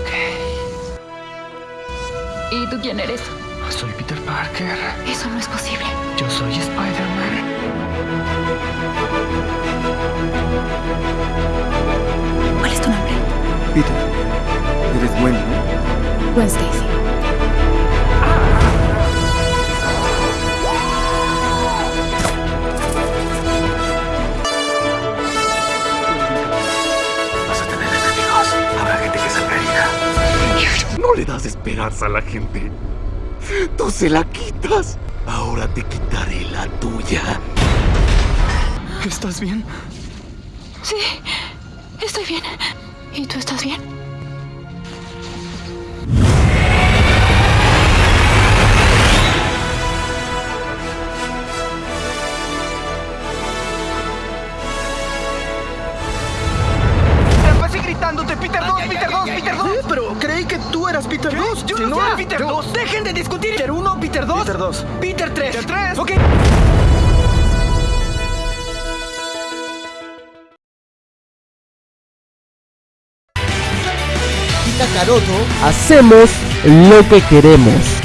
Ok. ¿Y tú quién eres? Soy Peter Parker. Eso no es posible. Yo soy Spider-Man. ¿Cuál es tu nombre? Peter, eres bueno, ¿no? Gwen Stacy. No le das esperanza a la gente. Tú se la quitas. Ahora te quitaré la tuya. ¿Estás bien? Sí, estoy bien. ¿Y tú estás bien? Creí que tú eras Peter 2. Yo no soy Peter 2. Dejen de discutir. Peter 1, Peter 2. Peter 2. Peter 3. Peter 3. Ok. Kakaroto, hacemos lo que queremos.